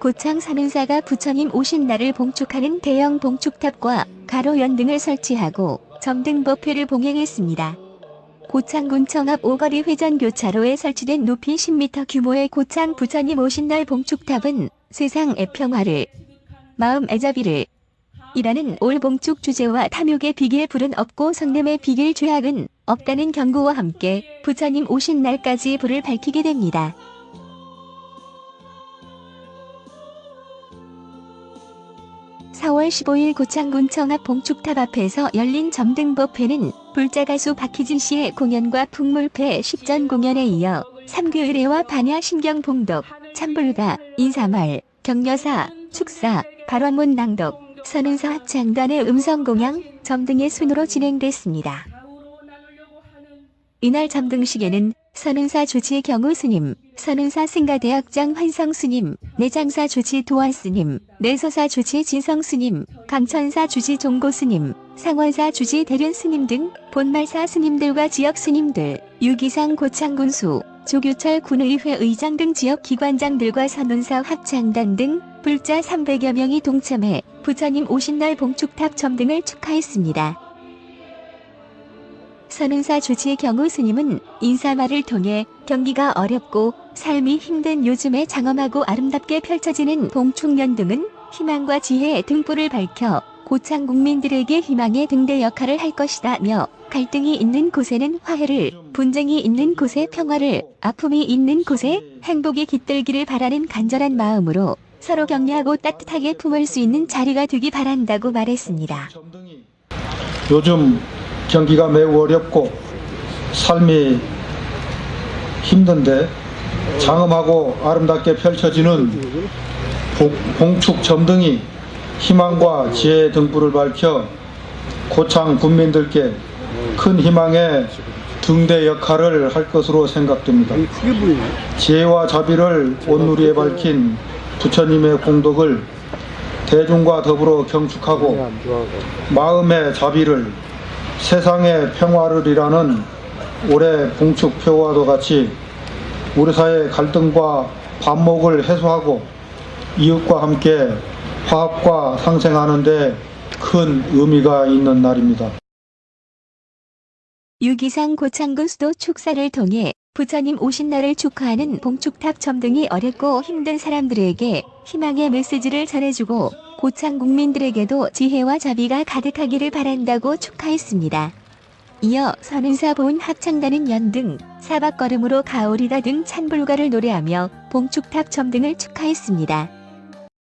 고창 산은사가 부처님 오신 날을 봉축하는 대형 봉축탑과 가로연 등을 설치하고 점등법회를 봉행했습니다. 고창군청 앞 오거리 회전교차로에 설치된 높이 10m 규모의 고창 부처님 오신 날 봉축탑은 세상의 평화를 마음 애자비를 이라는 올 봉축 주제와 탐욕의 비길 불은 없고 성냄의 비길 죄악은 없다는 경고와 함께 부처님 오신 날까지 불을 밝히게 됩니다. (4월 15일) 고창군청 앞 봉축탑 앞에서 열린 점등법회는 불자 가수 박희진 씨의 공연과 풍물패 십전 공연에 이어 삼귀의례와 반야심경 봉독 찬불가 인사말 격려사 축사 발원문 낭독 선운사 합창단의 음성공양 점등의 순으로 진행됐습니다. 이날 점등식에는 선운사 주지 경우 스님, 선운사 승가대학장 환성 스님, 내장사 주지 도환 스님, 내소사 주지 진성 스님, 강천사 주지 종고 스님, 상원사 주지 대륜 스님 등 본말사 스님들과 지역 스님들, 유기상 고창군수, 조규철 군의회 의장 등 지역 기관장들과 선운사 합창단 등 불자 300여 명이 동참해 부처님 오신 날 봉축탑 점등을 축하했습니다. 선운사 주지의 경우 스님은 인사말을 통해 경기가 어렵고 삶이 힘든 요즘에 장엄하고 아름답게 펼쳐지는 봉축년 등은 희망과 지혜의 등불을 밝혀 고창 국민들에게 희망의 등대 역할을 할 것이다며 갈등이 있는 곳에는 화해를, 분쟁이 있는 곳에 평화를, 아픔이 있는 곳에 행복이 깃들기를 바라는 간절한 마음으로 서로 격려하고 따뜻하게 품을 수 있는 자리가 되기 바란다고 말했습니다. 요즘 경기가 매우 어렵고 삶이 힘든데 장엄하고 아름답게 펼쳐지는 봉- 봉축 점등이 희망과 지혜의 등불을 밝혀 고창 군민들께 큰 희망의 등대 역할을 할 것으로 생각됩니다. 지혜와 자비를 온누리에 밝힌 부처님의 공덕을 대중과 더불어 경축하고 마음의 자비를 세상의 평화를 이라는 올해 봉축표와도 같이 우리 사회의 갈등과 반목을 해소하고 이웃과 함께 화합과 상생하는 데 큰 의미가 있는 날입니다. 유기상 고창군 수도 축사를 통해 부처님 오신 날을 축하하는 봉축탑 점등이 어렵고 힘든 사람들에게 희망의 메시지를 전해주고 고창 국민들에게도 지혜와 자비가 가득하기를 바란다고 축하했습니다. 이어 선은사 본 합창단은 연등, 사박걸음으로 가오리다 등 찬불가를 노래하며 봉축탑 점등을 축하했습니다.